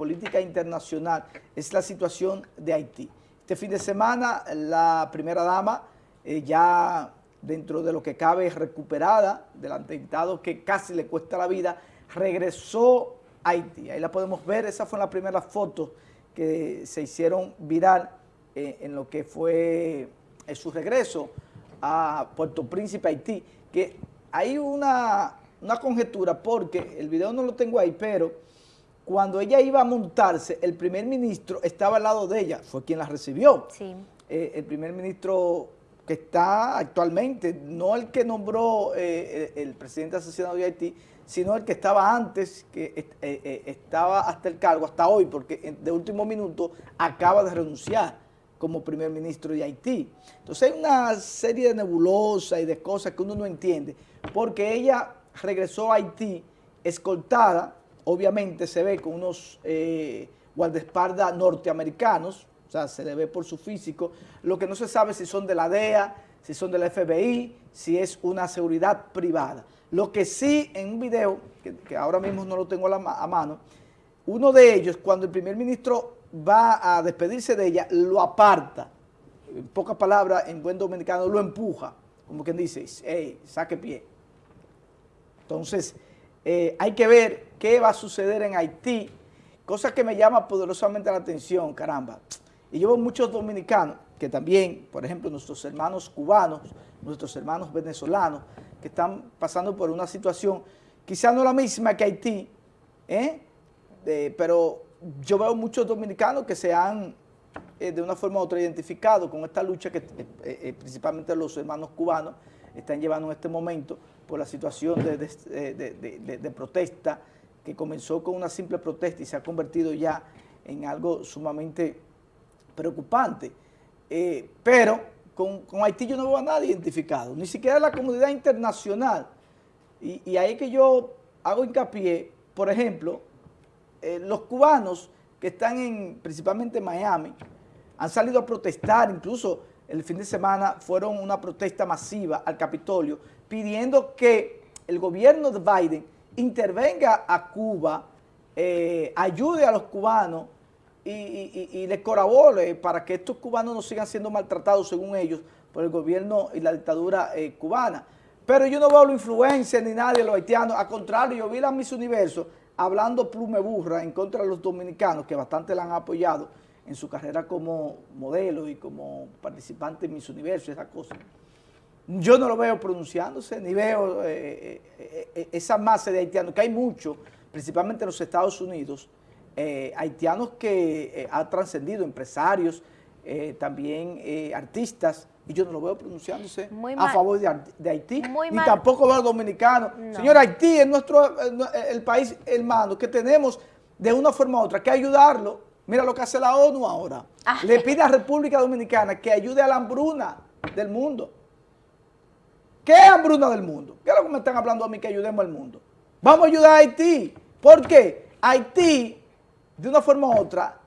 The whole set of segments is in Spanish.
política internacional es la situación de Haití. Este fin de semana la primera dama eh, ya dentro de lo que cabe recuperada del atentado que casi le cuesta la vida, regresó a Haití. Ahí la podemos ver, esa fue la primera foto que se hicieron viral eh, en lo que fue eh, su regreso a Puerto Príncipe, Haití, que hay una, una conjetura porque el video no lo tengo ahí, pero cuando ella iba a montarse, el primer ministro estaba al lado de ella, fue quien la recibió. Sí. Eh, el primer ministro que está actualmente, no el que nombró eh, el, presidente asesinado de Haití, sino el que estaba antes, que eh, estaba hasta el cargo, hasta hoy, porque de último minuto acaba de renunciar como primer ministro de Haití. Entonces hay una serie de nebulosas y de cosas que uno no entiende, porque ella regresó a Haití escoltada obviamente se ve con unos eh, guardaespaldas norteamericanos, o sea, se le ve por su físico, lo que no se sabe si son de la DEA, si son de la FBI, si es una seguridad privada. Lo que sí en un video, que, ahora mismo no lo tengo a, a mano, uno de ellos, cuando el primer ministro va a despedirse de ella, lo aparta, en pocas palabras, en buen dominicano, lo empuja, como quien dice, hey, saque pie. Entonces, eh, hay que ver qué va a suceder en Haití, cosa que me llama poderosamente la atención, caramba. Y yo veo muchos dominicanos que también, por ejemplo, nuestros hermanos cubanos, nuestros hermanos venezolanos, que están pasando por una situación quizá no la misma que Haití, ¿eh? pero yo veo muchos dominicanos que se han eh, de una forma u otra identificado con esta lucha que principalmente los hermanos cubanos están llevando en este momento por la situación de, protesta que comenzó con una simple protesta y se ha convertido ya en algo sumamente preocupante. Eh, pero con, Haití yo no veo a nadie identificado, ni siquiera la comunidad internacional. Y, ahí que yo hago hincapié, por ejemplo, eh, los cubanos que están en, principalmente en Miami, han salido a protestar, incluso el fin de semana fueron una protesta masiva al Capitolio pidiendo que el gobierno de Biden intervenga a Cuba, eh, ayude a los cubanos y, les colabore para que estos cubanos no sigan siendo maltratados, según ellos, por el gobierno y la dictadura eh, cubana. Pero yo no veo la influencia ni nadie de los haitianos, al contrario, yo vi a Miss Universo hablando plume burra en contra de los dominicanos, que bastante la han apoyado, en su carrera como modelo y como participante en Miss Universo, esa cosa. Yo no lo veo pronunciándose, ni veo eh, eh, eh, esa masa de haitianos, que hay mucho, principalmente en los Estados Unidos, haitianos que han trascendido, empresarios, también artistas, y yo no lo veo pronunciándose a favor de, Haití, ni tampoco veo dominicanos. Señor, Haití es nuestro, el país hermano que tenemos de una forma u otra que ayudarlo Mira lo que hace la ONU ahora. Le pide a República Dominicana que ayude a la hambruna del mundo. ¿Qué es hambruna del mundo? ¿Qué es lo que me están hablando a mí que ayudemos al mundo? Vamos a ayudar a Haití. ¿Por qué? Haití, de una forma u otra,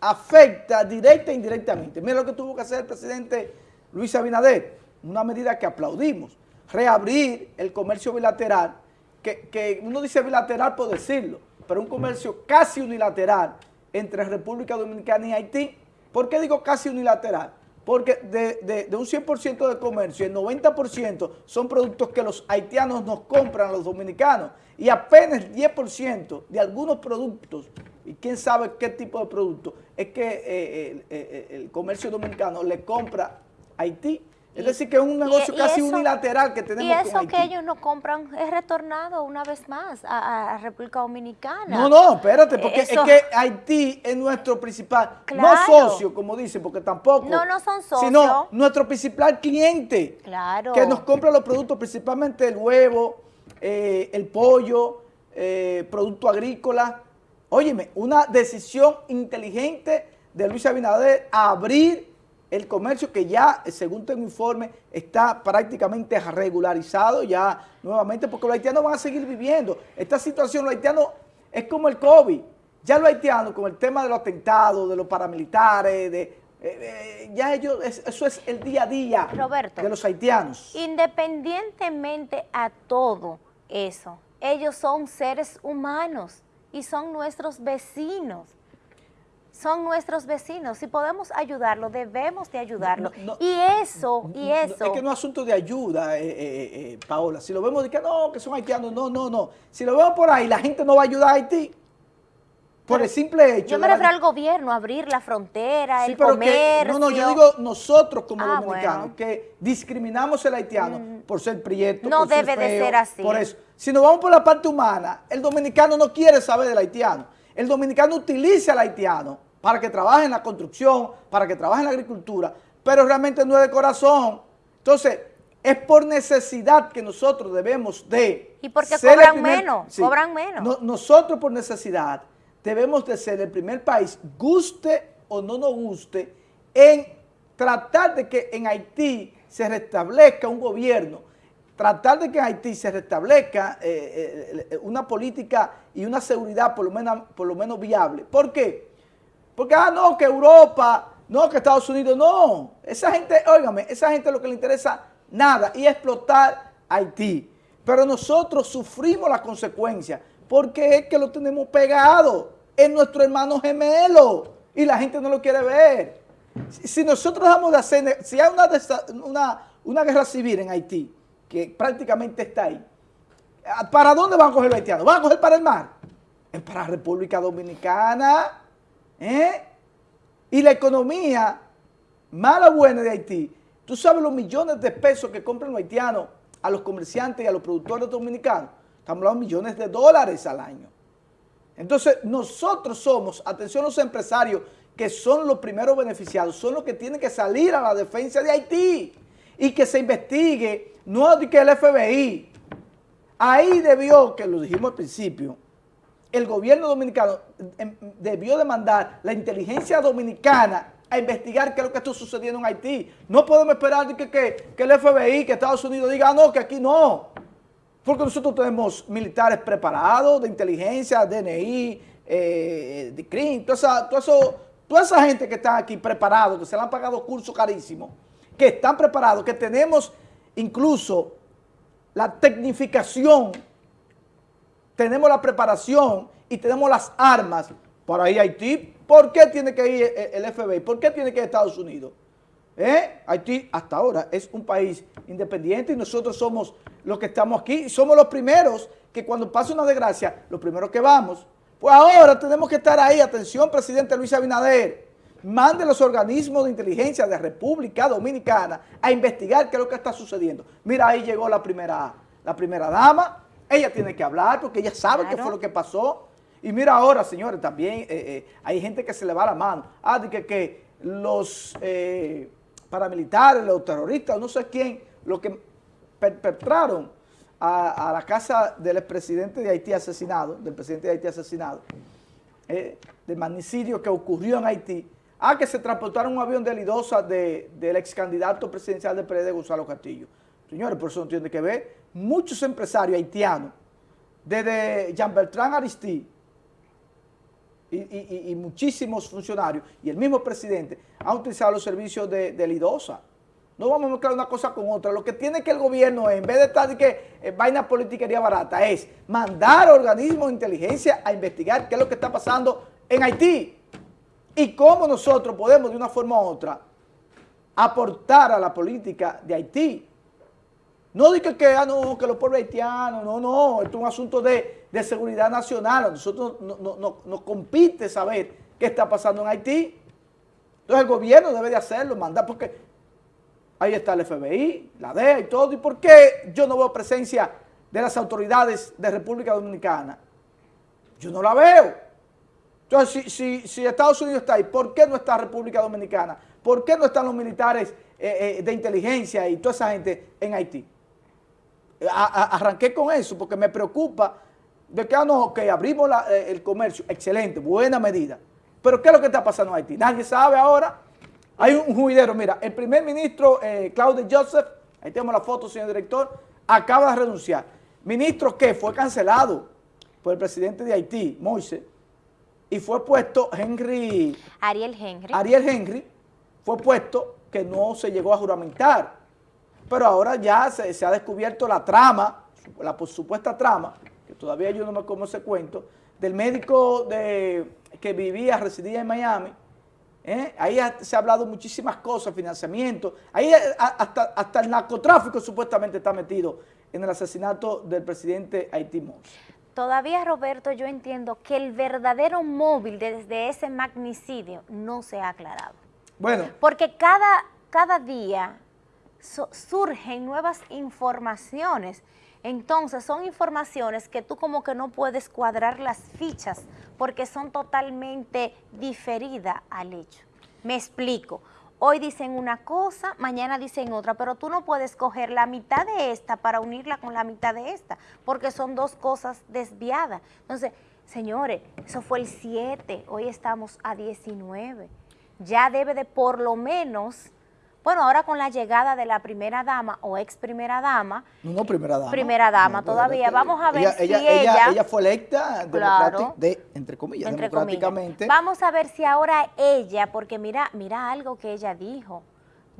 afecta directa e indirectamente. Mira lo que tuvo que hacer el presidente Luis Abinader, una medida que aplaudimos. Reabrir el comercio bilateral, que, que uno dice bilateral por decirlo, pero un comercio casi unilateral entre República Dominicana y Haití. ¿Por qué digo casi unilateral? Porque de, un 100% de comercio, el 90% son productos que los haitianos nos compran los dominicanos. Y apenas el 10% de algunos productos, y quién sabe qué tipo de productos, es que eh, eh, eh, el comercio dominicano le compra a Haití es decir, que es un negocio casi unilateral que tenemos Y eso que ellos no compran es retornado una vez más a, República Dominicana. No, no, espérate, porque es que Haití es nuestro principal, no socio, como dicen, porque tampoco. No, no son socios. Sino nuestro principal cliente. Claro. Que nos compra los productos, principalmente el huevo, eh, el pollo, eh, producto agrícola. Óyeme, una decisión inteligente de Luis Abinader a abrir el comercio que ya, según tengo informe, está prácticamente regularizado ya nuevamente, porque los haitianos van a seguir viviendo. Esta situación, los haitianos, es como el COVID. Ya los haitianos, con el tema de los atentados, de los paramilitares, de, eh, eh, ya ellos, eso es el día a día de los haitianos. Independientemente a todo eso, ellos son seres humanos y son nuestros vecinos son nuestros vecinos. Si podemos ayudarlo, debemos de ayudarlo. y eso, y eso... es que no es asunto de ayuda, eh, eh, eh, Paola. Si lo vemos de que no, que son haitianos, no, no, no. Si lo vemos por ahí, la gente no va a ayudar a Haití. Por el simple hecho. Yo me refiero al gobierno, abrir la frontera, el comercio. no, no, yo digo nosotros como ah, dominicanos, que discriminamos al haitiano mm. por ser prieto, No debe de ser así. Por eso. Si nos vamos por la parte humana, el dominicano no quiere saber del haitiano. El dominicano utiliza al haitiano para que trabaje en la construcción, para que trabaje en la agricultura, pero realmente no es de corazón. Entonces, es por necesidad que nosotros debemos de... Y porque cobran menos, cobran menos. nosotros por necesidad debemos de ser el primer país, guste o no nos guste, en tratar de que en Haití se restablezca un gobierno, tratar de que en Haití se restablezca eh, eh, una política y una seguridad por lo menos, por lo menos viable. ¿Por qué? Porque, ah, no, que Europa, no, que Estados Unidos, no. Esa gente, óigame, esa gente lo que le interesa nada y explotar Haití. Pero nosotros sufrimos las consecuencias porque es que lo tenemos pegado. Es nuestro hermano gemelo y la gente no lo quiere ver. Si nosotros dejamos de hacer, si hay una, una, guerra civil en Haití, que prácticamente está ahí, ¿para dónde van a coger los haitianos? ¿Van a coger para el mar? Es para República Dominicana. ¿Eh? Y la economía mala o buena de Haití, tú sabes los millones de pesos que compran los haitianos a los comerciantes y a los productores dominicanos. Estamos hablando de millones de dólares al año. Entonces, nosotros somos, atención los empresarios, que son los primeros beneficiados, son los que tienen que salir a la defensa de Haití y que se investigue, no que el FBI. Ahí debió, que lo dijimos al principio, el gobierno dominicano em, debió demandar la inteligencia dominicana a investigar qué es lo que está sucediendo en Haití. No podemos esperar que, que, que el FBI, que Estados Unidos diga, ah, no, que aquí no. Porque nosotros tenemos militares preparados de inteligencia, DNI, eh, de CRIM, toda esa, toda esa gente que está aquí preparados, que se le han pagado cursos carísimos, que están preparados, que tenemos incluso la tecnificación tenemos la preparación y tenemos las armas para ir a Haití. ¿Por qué tiene que ir el FBI? ¿Por qué tiene que ir Estados Unidos? ¿Eh? Haití hasta ahora es un país independiente y nosotros somos los que estamos aquí y somos los primeros que cuando pasa una desgracia, los primeros que vamos. Pues ahora tenemos que estar ahí. Atención, presidente Luis Abinader. Mande los organismos de inteligencia de República Dominicana a investigar qué es lo que está sucediendo. Mira, ahí llegó la primera, la primera dama, ella tiene que hablar porque ella sabe qué fue lo que pasó. Y mira ahora, señores, también eh, eh, hay gente que se le va la mano. Ah, de que, que los eh, paramilitares, los terroristas, no sé quién, lo que perpetraron a, la casa del expresidente de Haití asesinado, del presidente de Haití asesinado, del magnicidio que ocurrió en Haití, ah, que se transportaron un avión de Lidosa del ex candidato presidencial del PRD, Gonzalo Castillo. Señores, por eso no tiene que ver. Muchos empresarios haitianos, desde Jean Bertrand Aristide y, muchísimos funcionarios, y el mismo presidente, han utilizado los servicios de, de Lidosa. No vamos a mezclar una cosa con otra. Lo que tiene que el gobierno, en vez de estar de que eh, vaina politiquería barata, es mandar organismos de inteligencia a investigar qué es lo que está pasando en Haití y cómo nosotros podemos de una forma u otra aportar a la política de Haití. No diga que, ah, no, que los pueblos haitianos, no, no, esto es un asunto de, seguridad nacional. A nosotros nos no, compite saber qué está pasando en Haití. Entonces el gobierno debe de hacerlo, mandar, porque ahí está el FBI, la DEA y todo. ¿Y por qué yo no veo presencia de las autoridades de República Dominicana? Yo no la veo. Entonces, si, si, Estados Unidos está ahí, ¿por qué no está República Dominicana? ¿Por qué no están los militares eh, eh, de inteligencia y toda esa gente en Haití? Arranqué con eso porque me preocupa de que, ah, no, abrimos eh, el comercio, excelente, buena medida. Pero ¿qué es lo que está pasando en Haití? Nadie sabe ahora. Hay un juidero, mira, el primer ministro eh, Claude Joseph, ahí tenemos la foto, señor director, acaba de renunciar. Ministro que fue cancelado por el presidente de Haití, Moise, y fue puesto Henry... Ariel Henry. Ariel Henry fue puesto que no se llegó a juramentar pero ahora ya se, ha descubierto la trama, la supuesta trama, que todavía yo no me como ese cuento, del médico de, que vivía, residía en Miami, ¿eh? ahí se ha hablado muchísimas cosas, financiamiento, ahí hasta, hasta el narcotráfico supuestamente está metido en el asesinato del presidente Haití Todavía, Roberto, yo entiendo que el verdadero móvil desde ese magnicidio no se ha aclarado. Bueno. Porque cada, cada día surgen nuevas informaciones. Entonces, son informaciones que tú como que no puedes cuadrar las fichas porque son totalmente diferidas al hecho. Me explico. Hoy dicen una cosa, mañana dicen otra, pero tú no puedes coger la mitad de esta para unirla con la mitad de esta, porque son dos cosas desviadas. Entonces, señores, eso fue el 7, hoy estamos a 19. Ya debe de por lo menos bueno, ahora con la llegada de la primera dama o ex primera dama. No, primera dama. Primera dama todavía. Vamos a ver si ella, ella, fue electa de, entre comillas, democráticamente. Vamos a ver si ahora ella, porque mira, mira algo que ella dijo.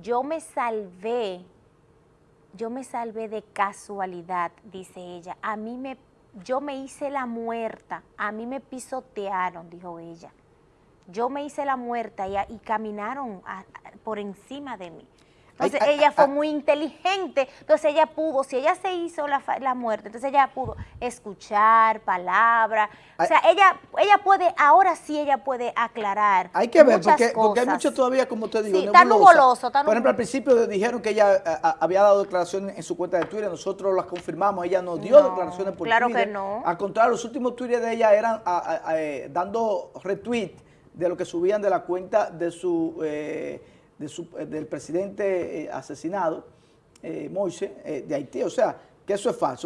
Yo me salvé, yo me salvé de casualidad, dice ella. A mí me, yo me hice la muerta, a mí me pisotearon, dijo ella. Yo me hice la muerta y, y caminaron por encima de mí. Entonces ella fue muy inteligente, entonces ella pudo, si ella se hizo la, la muerte, entonces ella pudo escuchar palabras, o sea, ella ella puede, ahora sí ella puede aclarar Hay que ver, porque, porque, hay mucho todavía, como usted dijo, sí, está nuboloso, Por ejemplo, al principio dijeron que ella había dado declaraciones en su cuenta de Twitter, nosotros las confirmamos, ella no dio declaraciones por claro Twitter. que no. Al contrario, los últimos tweets de ella eran eh, dando retweet de lo que subían de la cuenta de su, eh, eh, del presidente eh, asesinado, Moise, de Haití. O sea, que eso es falso.